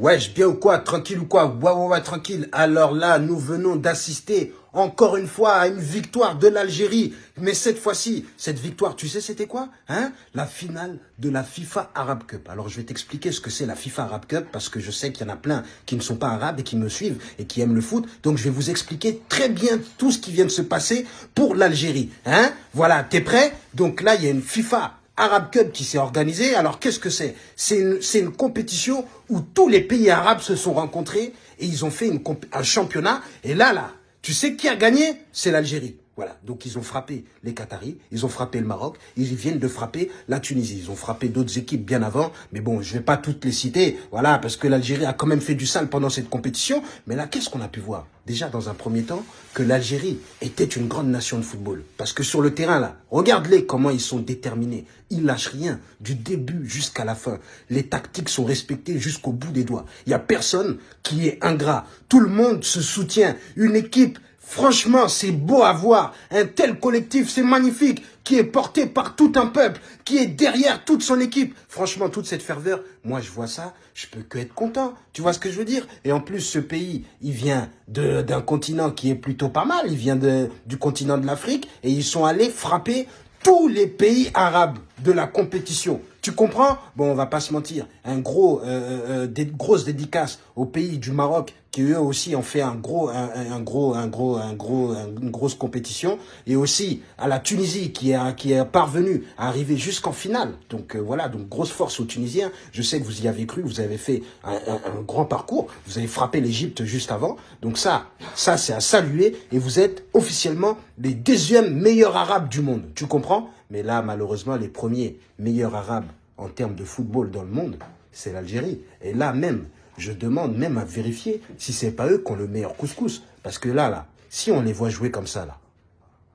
Wesh, bien ou quoi? Tranquille ou quoi? Ouais, ouais, ouais, tranquille. Alors là, nous venons d'assister encore une fois à une victoire de l'Algérie. Mais cette fois-ci, cette victoire, tu sais c'était quoi hein? La finale de la FIFA Arab Cup. Alors je vais t'expliquer ce que c'est la FIFA Arab Cup parce que je sais qu'il y en a plein qui ne sont pas arabes et qui me suivent et qui aiment le foot. Donc je vais vous expliquer très bien tout ce qui vient de se passer pour l'Algérie. Hein? Voilà, t'es prêt? Donc là, il y a une FIFA Arab Cup qui s'est organisé. Alors qu'est-ce que c'est? C'est une, compétition où tous les pays arabes se sont rencontrés et ils ont fait un championnat. Et là, là, tu sais qui a gagné? C'est l'Algérie. Voilà, donc ils ont frappé les Qataris, ils ont frappé le Maroc, ils viennent de frapper la Tunisie. Ils ont frappé d'autres équipes bien avant, mais bon, je vais pas toutes les citer, voilà, parce que l'Algérie a quand même fait du sale pendant cette compétition. Mais là, qu'est-ce qu'on a pu voir? Déjà, dans un premier temps, que l'Algérie était une grande nation de football. Parce que sur le terrain, là, regarde-les comment ils sont déterminés. Ils lâchent rien, du début jusqu'à la fin. Les tactiques sont respectées jusqu'au bout des doigts. Il y a personne qui est ingrat. Tout le monde se soutient. Une équipe Franchement, c'est beau à voir. Un tel collectif, c'est magnifique, qui est porté par tout un peuple, qui est derrière toute son équipe. Franchement, toute cette ferveur, moi je vois ça, je peux que être content. Tu vois ce que je veux dire? Et en plus, ce pays, il vient d'un continent qui est plutôt pas mal. Il vient du continent de l'Afrique et ils sont allés frapper tous les pays arabes de la compétition. Tu comprends? Bon, on va pas se mentir. Un gros, euh, euh, euh des grosses dédicaces aux pays du Maroc qui eux aussi ont fait un gros, un, gros, un gros, un gros, une grosse compétition, et aussi à la Tunisie qui est qui est parvenue à arriver jusqu'en finale. Donc euh, voilà, donc grosse force aux Tunisiens. Je sais que vous y avez cru, vous avez fait un, un grand parcours, vous avez frappé l'Égypte juste avant. Donc ça, ça c'est à saluer, et vous êtes officiellement les deuxièmes meilleurs Arabes du monde. Tu comprends? Mais là, malheureusement, les premiers meilleurs Arabes en termes de football dans le monde, c'est l'Algérie. Et là même, je demande même à vérifier si c'est pas eux qui ont le meilleur couscous. Parce que là, là, si on les voit jouer comme ça, là,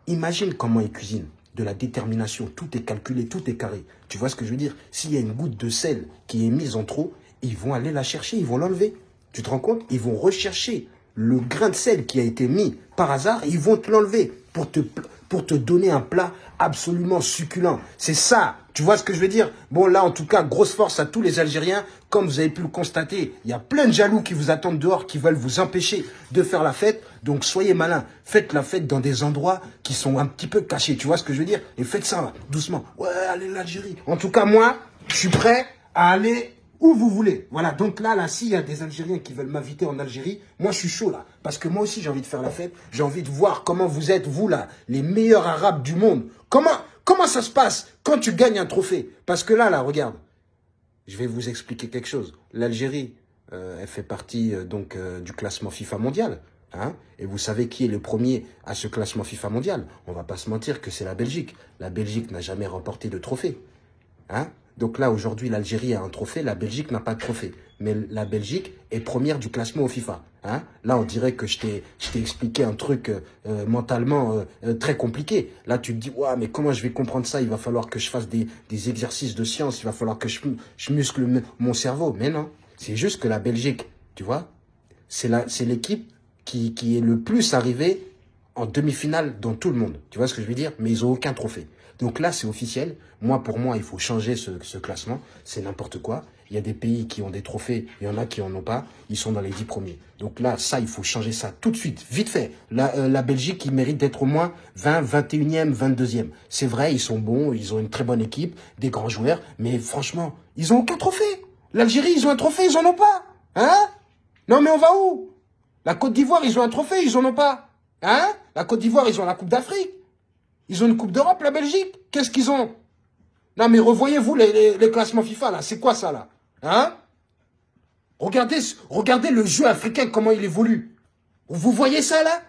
imagine comment ils cuisinent. De la détermination, tout est calculé, tout est carré. Tu vois ce que je veux dire? S'il y a une goutte de sel qui est mise en trop, ils vont aller la chercher, ils vont l'enlever. Tu te rends compte? Ils vont rechercher le grain de sel qui a été mis par hasard, ils vont te l'enlever pour te, pour te donner un plat absolument succulent. C'est ça, tu vois ce que je veux dire? Bon, là, en tout cas, grosse force à tous les Algériens. Comme vous avez pu le constater, il y a plein de jaloux qui vous attendent dehors, qui veulent vous empêcher de faire la fête. Donc, soyez malins. Faites la fête dans des endroits qui sont un petit peu cachés. Tu vois ce que je veux dire? Et faites ça, doucement. Ouais, allez l'Algérie. En tout cas, moi, je suis prêt à aller où vous voulez. Voilà, donc là, là, s'il y a des Algériens qui veulent m'inviter en Algérie, moi, je suis chaud, là. Parce que moi aussi, j'ai envie de faire la fête. J'ai envie de voir comment vous êtes, vous, là, les meilleurs Arabes du monde. Comment, comment ça se passe quand tu gagnes un trophée? Parce que là, là, regarde. Je vais vous expliquer quelque chose. L'Algérie, euh, elle fait partie, euh, donc, euh, du classement FIFA mondial. Hein et vous savez qui est le premier à ce classement FIFA mondial? On va pas se mentir que c'est la Belgique. La Belgique n'a jamais remporté de trophée. Hein donc là, aujourd'hui, l'Algérie a un trophée, la Belgique n'a pas de trophée. Mais la Belgique est première du classement au FIFA. Hein là, on dirait que je t'ai expliqué un truc euh, mentalement euh, euh, très compliqué. Là, tu te dis, mais comment je vais comprendre ça? Il va falloir que je fasse des, des exercices de science, il va falloir que je, je muscle mon cerveau. Mais non, c'est juste que la Belgique, tu vois, c'est l'équipe qui, qui est le plus arrivée en demi-finale dans tout le monde. Tu vois ce que je veux dire? Mais ils ont aucun trophée. Donc là, c'est officiel. Moi, pour moi, il faut changer ce, classement. C'est n'importe quoi. Il y a des pays qui ont des trophées, il y en a qui en ont pas. Ils sont dans les dix premiers. Donc là, ça, il faut changer ça tout de suite, vite fait. La, euh, Belgique, il mérite d'être au moins 20, 21e, 22e. C'est vrai, ils sont bons, ils ont une très bonne équipe, des grands joueurs, mais franchement, ils ont aucun trophée. L'Algérie, ils ont un trophée, ils en ont pas. Hein? Non, mais on va où? La Côte d'Ivoire, ils ont un trophée, ils en ont pas. Hein? La Côte d'Ivoire, ils ont la Coupe d'Afrique. Ils ont une Coupe d'Europe, la Belgique Qu'est-ce qu'ils ont? Non, mais revoyez-vous les, classements FIFA, là. C'est quoi ça, là? Hein? Regardez, regardez le jeu africain, comment il évolue. Vous voyez ça, là?